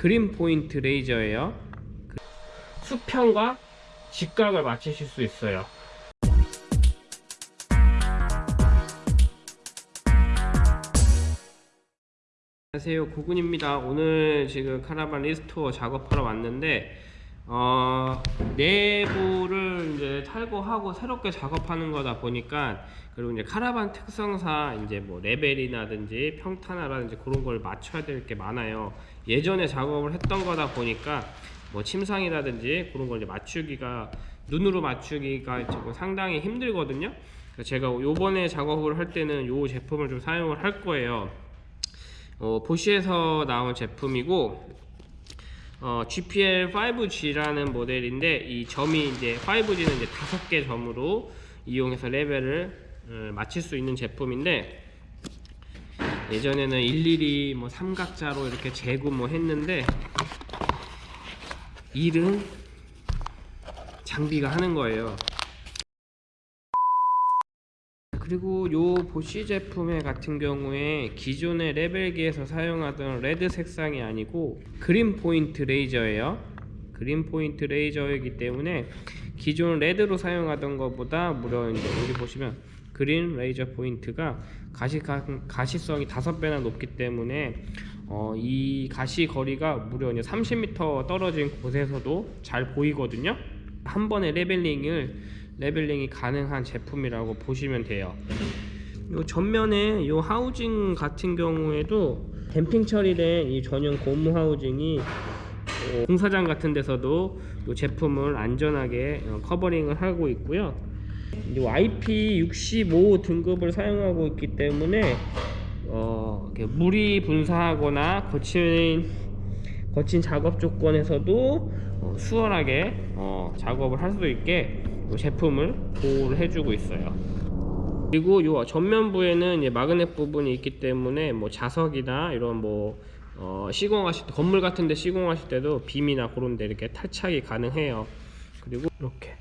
green 포인트 레이저예요. 그 수평과 직각을 맞추실 수 있어요. 안녕하세요 고군입니다 오늘 지금 카라반 restore 작업하러 왔는데 어, 내부를 이제 탈거하고 새롭게 작업하는 거다 보니까 그리고 이제 카라반 특성상 이제 뭐 레벨이라든지 평탄화라든지 그런 걸 맞춰야 될 게 많아요. 예전에 작업을 했던 거다 보니까 뭐 침상이라든지 그런 걸 이제 맞추기가 눈으로 맞추기가 지금 상당히 힘들거든요. 제가 요번에 작업을 할 때는 요 제품을 좀 사용을 할 거예요. 어, 보쉬에서 나온 제품이고 어, GPL 5G라는 모델인데 이 점이 이제 5G는 이제 다섯 개 점으로 이용해서 레벨을 어, 맞출 수 있는 제품인데 예전에는 일일이 뭐 삼각자로 이렇게 재고 뭐 했는데 일은 장비가 하는 거예요. 그리고 요 보쉬 제품의 같은 경우에 기존의 레벨기에서 사용하던 red 색상이 아니고 green 포인트 레이저예요. green 포인트 레이저이기 때문에 기존 red로 사용하던 것보다 무려 이제 여기 보시면 green 레이저 포인트가 가시, 가시성이 다섯 배나 높기 때문에 어, 이 가시 거리가 무려 이제 30m 떨어진 곳에서도 잘 보이거든요. 한 번에 leveling을 leveling이 가능한 제품이라고 보시면 돼요. 요 전면에 요 housing 같은 경우에도 damping 처리된 이 전용 고무 housing이 어, 공사장 같은 데서도 요 제품을 안전하게 어, covering을 하고 있고요. IP65 등급을 사용하고 있기 때문에 어, 물이 분사하거나 거친 거친 작업 조건에서도 어, 수월하게 어, 작업을 할 수 있게 이 제품을 보호를 해주고 있어요. 그리고 이 전면부에는 마그넷 부분이 있기 때문에 뭐 자석이나 이런 뭐 어, 시공하실 때 건물 같은 데 시공하실 때도 빔이나 그런 데 이렇게 탈착이 가능해요. 그리고 이렇게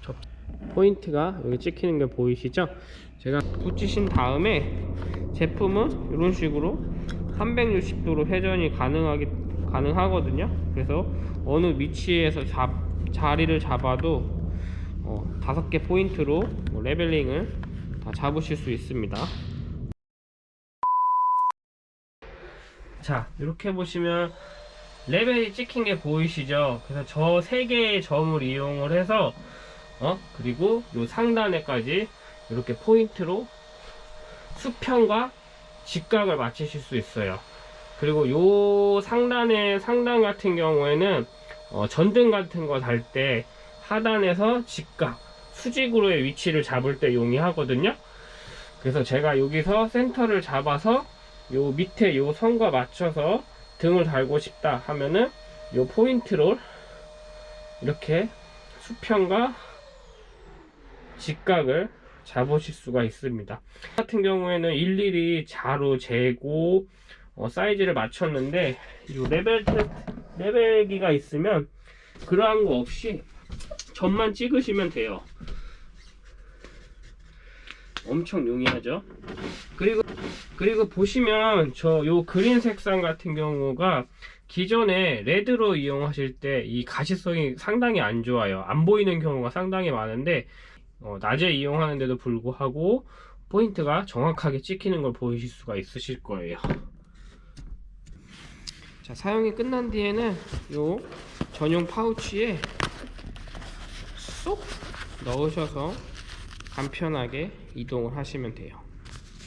저 포인트가 여기 찍히는 게 보이시죠? 제가 붙이신 다음에 제품은 이런 식으로 360도로 회전이 가능하기 가능하거든요. 그래서 어느 위치에서 잡, 자리를 잡아도 어, 다섯 개 포인트로 뭐 leveling을 다 잡으실 수 있습니다. 자, 이렇게 보시면 레벨이 찍힌 게 보이시죠? 그래서 저 세 개의 점을 이용을 해서 어 그리고 요 상단에까지 이렇게 포인트로 수평과 직각을 맞추실 수 있어요. 그리고 요 상단의 상단 같은 경우에는 어, 전등 같은 거 달 때 하단에서 직각 수직으로의 위치를 잡을 때 용이하거든요. 그래서 제가 여기서 센터를 잡아서 요 밑에 요 선과 맞춰서 등을 달고 싶다 하면은 요 포인트로 이렇게 수평과 직각을 잡으실 수가 있습니다. 같은 경우에는 일일이 자로 재고 어, 사이즈를 맞췄는데 이 레벨 레벨기가 있으면 그러한 거 없이 점만 찍으시면 돼요. 엄청 용이하죠? 그리고 그리고 보시면 저 요 그린 색상 같은 경우가 기존에 레드로 이용하실 때 이 가시성이 상당히 안 좋아요. 안 보이는 경우가 상당히 많은데 어, 낮에 이용하는데도 불구하고 포인트가 정확하게 찍히는 걸 보이실 수가 있으실 거예요 자 사용이 끝난 뒤에는 요 전용 파우치에 쏙 넣으셔서 간편하게 이동을 하시면 돼요